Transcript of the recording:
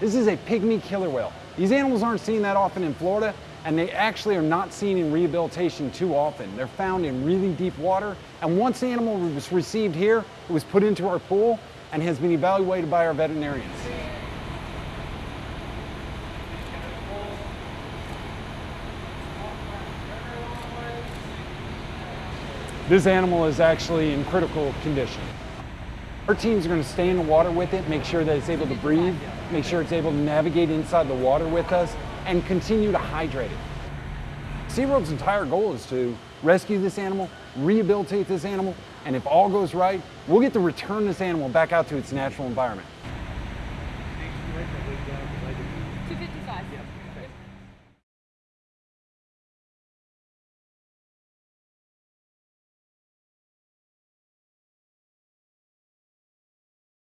This is a pygmy killer whale. These animals aren't seen that often in Florida, and they actually are not seen in rehabilitation too often. They're found in really deep water, and once the animal was received here, it was put into our pool and has been evaluated by our veterinarians. This animal is actually in critical condition. Our teams are going to stay in the water with it, make sure that it's able to breathe, make sure it's able to navigate inside the water with us, and continue to hydrate it. SeaWorld's entire goal is to rescue this animal, rehabilitate this animal, and if all goes right, we'll get to return this animal back out to its natural environment. 255.